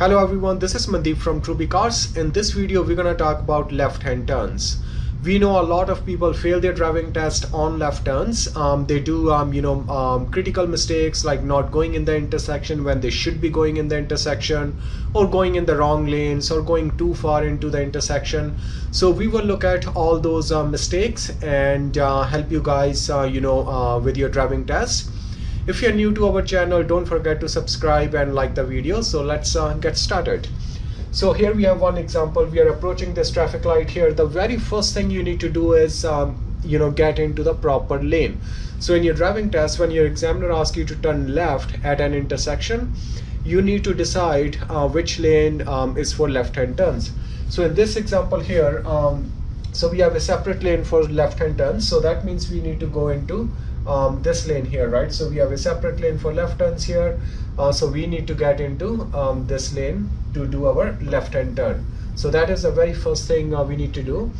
Hello everyone, this is Mandeep from Truby Cars. In this video, we're gonna talk about left-hand turns. We know a lot of people fail their driving test on left turns. Um, they do, um, you know, um, critical mistakes like not going in the intersection when they should be going in the intersection, or going in the wrong lanes, or going too far into the intersection. So we will look at all those uh, mistakes and uh, help you guys, uh, you know, uh, with your driving test. If you're new to our channel, don't forget to subscribe and like the video. So let's uh, get started. So here we have one example. We are approaching this traffic light here. The very first thing you need to do is, um, you know, get into the proper lane. So in your driving test, when your examiner asks you to turn left at an intersection, you need to decide uh, which lane um, is for left-hand turns. So in this example here, um, so we have a separate lane for left-hand turns. So that means we need to go into um, this lane here, right? So we have a separate lane for left turns here. Uh, so we need to get into um, this lane to do our left hand turn. So that is the very first thing uh, we need to do.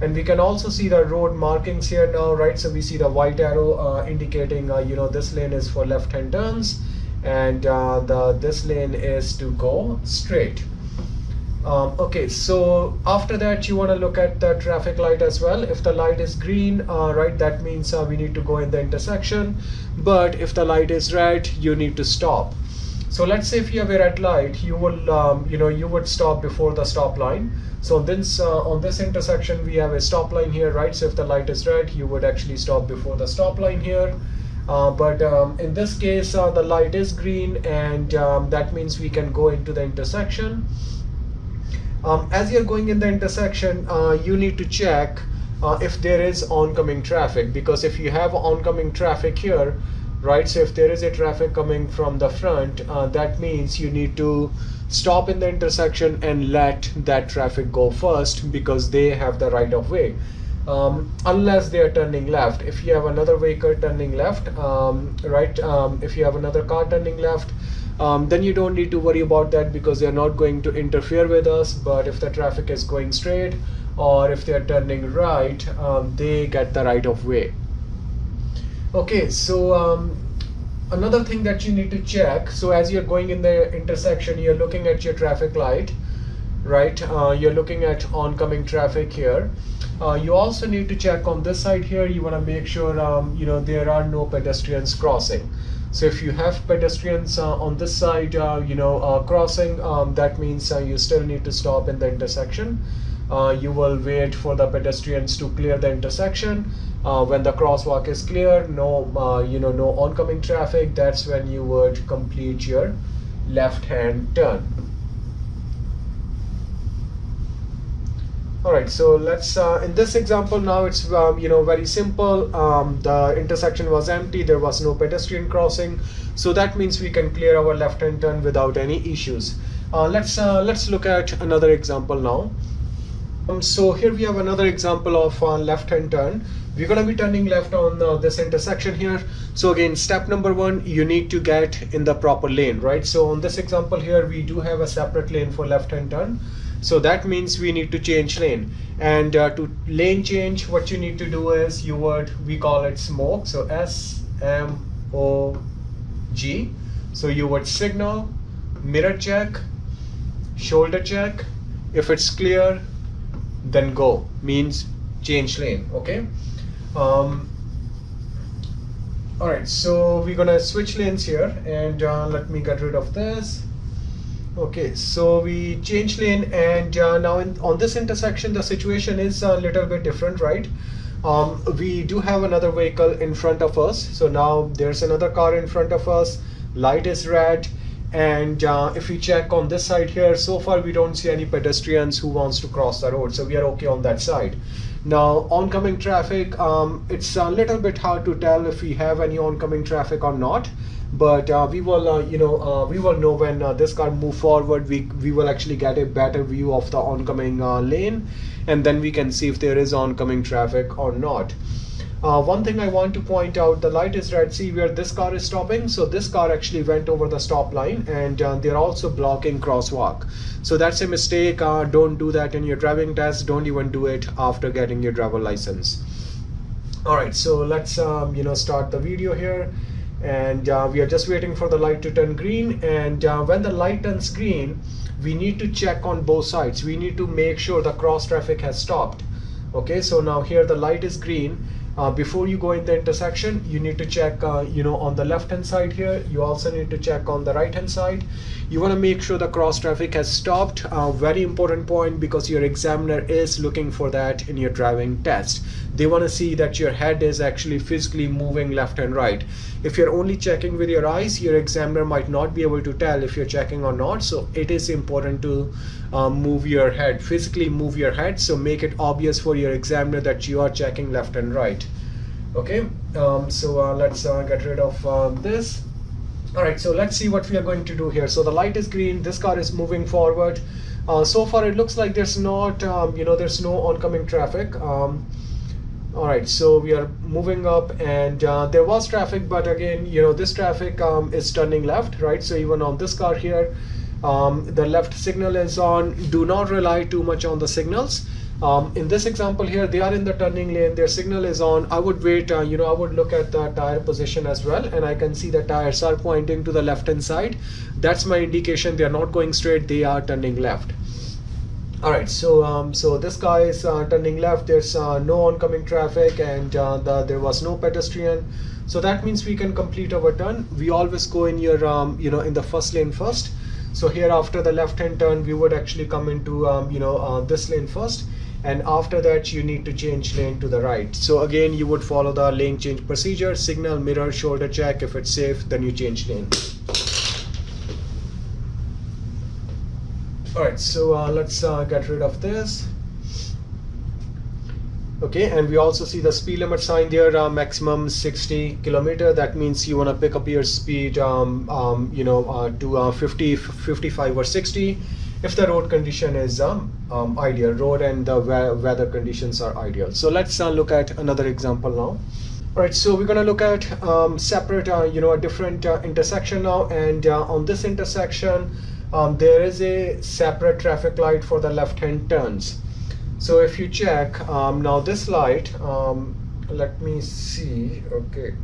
And we can also see the road markings here now, right? So we see the white arrow uh, indicating, uh, you know, this lane is for left hand turns and uh, the this lane is to go straight. Um, okay, so after that you want to look at the traffic light as well. If the light is green, uh, right, that means uh, we need to go in the intersection. But if the light is red, you need to stop. So let's say if you have a red light, you will, um, you know, you would stop before the stop line. So this uh, on this intersection, we have a stop line here, right? So if the light is red, you would actually stop before the stop line here. Uh, but um, in this case, uh, the light is green, and um, that means we can go into the intersection. Um, as you're going in the intersection, uh, you need to check uh, if there is oncoming traffic because if you have oncoming traffic here, right, so if there is a traffic coming from the front, uh, that means you need to stop in the intersection and let that traffic go first because they have the right of way. Um, unless they are turning left. If you have another vehicle turning left, um, right, um, if you have another car turning left, um, then you don't need to worry about that because they're not going to interfere with us but if the traffic is going straight or if they're turning right um, they get the right of way. Okay so um, another thing that you need to check so as you're going in the intersection you're looking at your traffic light right? Uh, you're looking at oncoming traffic here. Uh, you also need to check on this side here. You want to make sure um, you know there are no pedestrians crossing so if you have pedestrians uh, on this side, uh, you know, uh, crossing, um, that means you still need to stop in the intersection. You will wait for the pedestrians to clear the intersection. When the crosswalk is clear, no, you know, no oncoming traffic, that's when you would complete your left-hand turn. All right so let's uh, in this example now it's um, you know very simple. Um, the intersection was empty there was no pedestrian crossing. So that means we can clear our left hand turn without any issues. Uh, let's uh, let's look at another example now. Um, so here we have another example of uh, left hand turn. We're going to be turning left on uh, this intersection here. So again step number one you need to get in the proper lane right? So on this example here we do have a separate lane for left hand turn so that means we need to change lane. And uh, to lane change what you need to do is you would we call it smog. So S M O G. So you would signal mirror check shoulder check. If it's clear then go. Means change lane okay? Um, all right so we're gonna switch lanes here. And uh, let me get rid of this okay so we change lane and uh, now in, on this intersection the situation is a little bit different right? Um, we do have another vehicle in front of us. So now there's another car in front of us. Light is red. And uh, if we check on this side here so far we don't see any pedestrians who wants to cross the road. So we are okay on that side now oncoming traffic um, it's a little bit hard to tell if we have any oncoming traffic or not but uh, we will uh, you know uh, we will know when uh, this car move forward. We we will actually get a better view of the oncoming uh, lane and then we can see if there is oncoming traffic or not uh, one thing I want to point out, the light is red. See where this car is stopping? So this car actually went over the stop line and uh, they're also blocking crosswalk. So that's a mistake. Uh, don't do that in your driving test. Don't even do it after getting your driver license. All right, so let's um, you know start the video here and uh, we are just waiting for the light to turn green and uh, when the light turns green we need to check on both sides we need to make sure the cross traffic has stopped okay so now here the light is green uh, before you go in the intersection you need to check uh, you know on the left hand side here. You also need to check on the right hand side. You want to make sure the cross traffic has stopped. Uh, very important point because your examiner is looking for that in your driving test they want to see that your head is actually physically moving left and right. If you're only checking with your eyes your examiner might not be able to tell if you're checking or not. So it is important to um, move your head physically move your head. So make it obvious for your examiner that you are checking left and right. Okay um, so uh, let's uh, get rid of uh, this. All right so let's see what we are going to do here. So the light is green this car is moving forward. Uh, so far it looks like there's not um, you know there's no oncoming traffic. Um, all right so we are moving up and uh, there was traffic but again you know this traffic um, is turning left right? So even on this car here um, the left signal is on. Do not rely too much on the signals. Um, in this example here they are in the turning lane. Their signal is on. I would wait uh, you know I would look at the tire position as well and I can see the tires are pointing to the left hand side. That's my indication they are not going straight. They are turning left all right so um, so this guy is uh, turning left. There's uh, no oncoming traffic and uh, the, there was no pedestrian. So that means we can complete our turn. We always go in your um, you know in the first lane first. So here after the left hand turn we would actually come into um, you know uh, this lane first. And after that you need to change lane to the right. So again you would follow the lane change procedure. Signal mirror shoulder check. If it's safe then you change lane all right so uh, let's uh, get rid of this. Okay and we also see the speed limit sign there uh, maximum 60 kilometer. That means you want to pick up your speed um, um, you know uh, to uh, 50 55 or 60 if the road condition is um, um ideal road and the weather conditions are ideal. So let's uh, look at another example now. All right so we're going to look at um, separate uh, you know a different intersection now. And on this intersection um, there is a separate traffic light for the left hand turns. So if you check um, now this light um, let me see okay.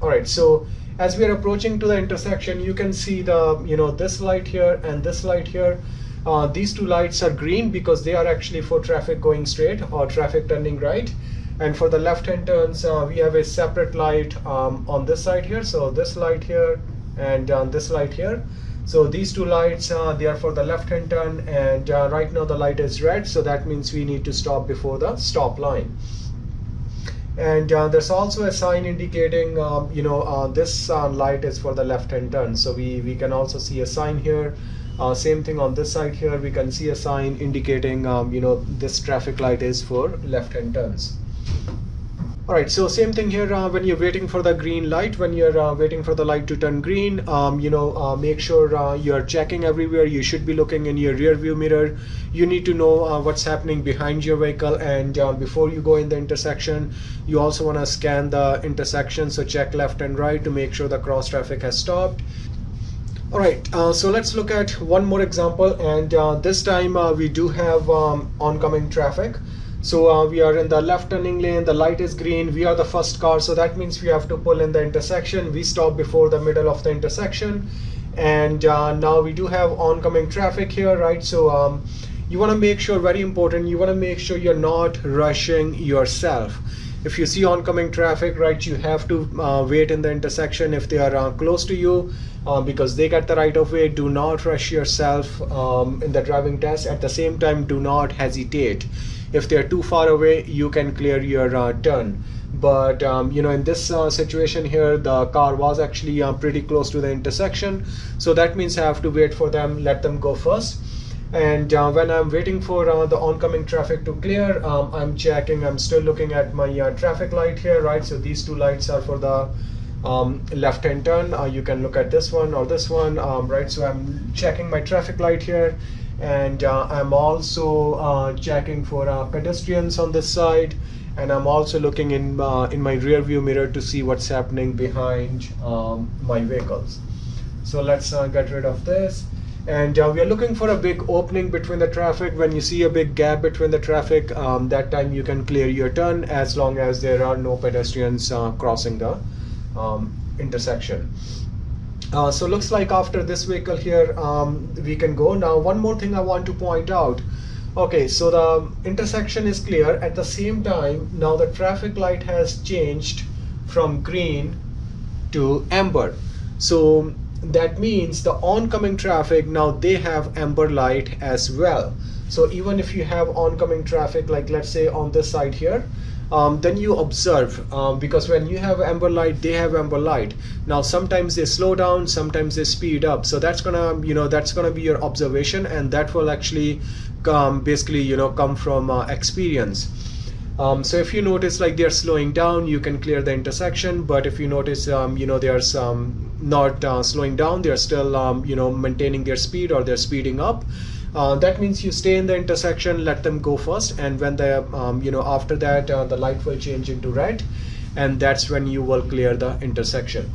All right so as we are approaching to the intersection you can see the you know this light here and this light here. Uh, these two lights are green because they are actually for traffic going straight or traffic turning right. And for the left hand turns uh, we have a separate light um, on this side here. So this light here and uh, this light here so these two lights uh, they are for the left hand turn and uh, right now the light is red. So that means we need to stop before the stop line. And uh, there's also a sign indicating um, you know uh, this uh, light is for the left hand turn. So we we can also see a sign here. Uh, same thing on this side here. We can see a sign indicating um, you know this traffic light is for left hand turns all right so same thing here uh, when you're waiting for the green light when you're uh, waiting for the light to turn green um, you know uh, make sure uh, you're checking everywhere. You should be looking in your rear view mirror. You need to know uh, what's happening behind your vehicle and uh, before you go in the intersection you also want to scan the intersection so check left and right to make sure the cross traffic has stopped. All right so let's look at one more example and this time we do have um, oncoming traffic so uh, we are in the left turning lane, the light is green, we are the first car, so that means we have to pull in the intersection. We stop before the middle of the intersection. And uh, now we do have oncoming traffic here, right? So um, you wanna make sure, very important, you wanna make sure you're not rushing yourself. If you see oncoming traffic, right, you have to uh, wait in the intersection if they are uh, close to you uh, because they get the right of way. Do not rush yourself um, in the driving test. At the same time, do not hesitate if they're too far away you can clear your uh, turn. But um, you know in this uh, situation here the car was actually uh, pretty close to the intersection. So that means I have to wait for them let them go first. And uh, when I'm waiting for uh, the oncoming traffic to clear um, I'm checking I'm still looking at my uh, traffic light here right? So these two lights are for the um, left hand turn. Uh, you can look at this one or this one um, right? So I'm checking my traffic light here and uh, I'm also uh, checking for uh, pedestrians on this side. And I'm also looking in uh, in my rear view mirror to see what's happening behind um, my vehicles. So let's uh, get rid of this. And uh, we are looking for a big opening between the traffic. When you see a big gap between the traffic um, that time you can clear your turn as long as there are no pedestrians crossing the um, intersection. Uh, so looks like after this vehicle here, um, we can go. Now, one more thing I want to point out. Okay, so the intersection is clear. At the same time, now the traffic light has changed from green to amber. So that means the oncoming traffic, now they have amber light as well. So even if you have oncoming traffic, like let's say on this side here, um, then you observe um, because when you have amber light they have amber light. Now sometimes they slow down sometimes they speed up. So that's gonna you know that's gonna be your observation and that will actually come basically you know come from uh, experience. Um, so if you notice like they're slowing down you can clear the intersection. But if you notice um, you know they're um, not uh, slowing down they're still um, you know maintaining their speed or they're speeding up uh, that means you stay in the intersection let them go first and when the um, you know after that uh, the light will change into red and that's when you will clear the intersection.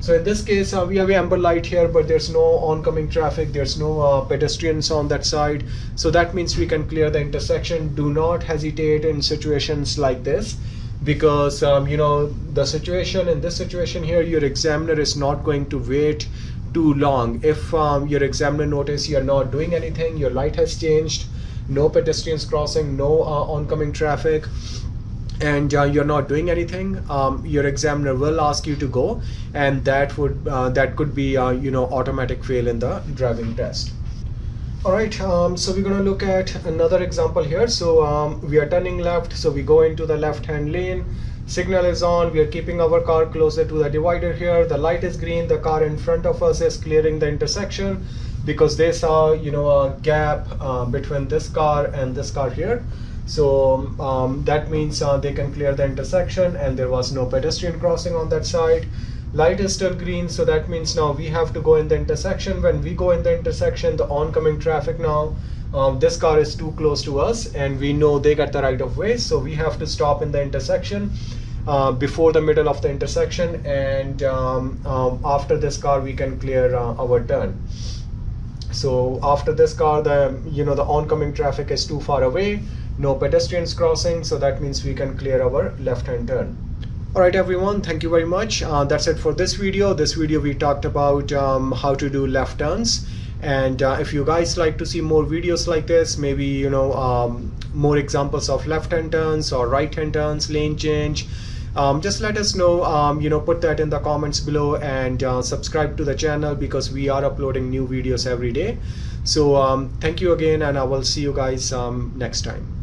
So in this case uh, we have amber light here but there's no oncoming traffic there's no uh, pedestrians on that side. So that means we can clear the intersection. Do not hesitate in situations like this because um, you know the situation in this situation here your examiner is not going to wait too long. If um, your examiner notice you're not doing anything, your light has changed, no pedestrians crossing, no uh, oncoming traffic, and uh, you're not doing anything, um, your examiner will ask you to go, and that would uh, that could be uh, you know automatic fail in the driving test. All right, um, so we're gonna look at another example here. So um, we are turning left, so we go into the left-hand lane signal is on. We are keeping our car closer to the divider here. The light is green. The car in front of us is clearing the intersection because they saw you know a gap uh, between this car and this car here. So um, that means uh, they can clear the intersection and there was no pedestrian crossing on that side. Light is still green. So that means now we have to go in the intersection. When we go in the intersection the oncoming traffic now um, this car is too close to us and we know they got the right of way so we have to stop in the intersection uh, before the middle of the intersection and um, um, after this car we can clear uh, our turn. So after this car the you know the oncoming traffic is too far away no pedestrians crossing so that means we can clear our left hand turn. All right everyone thank you very much. Uh, that's it for this video. This video we talked about um, how to do left turns and uh, if you guys like to see more videos like this maybe you know um, more examples of left hand turns or right hand turns lane change um, just let us know um, you know put that in the comments below and uh, subscribe to the channel because we are uploading new videos every day. So um, thank you again and I will see you guys um, next time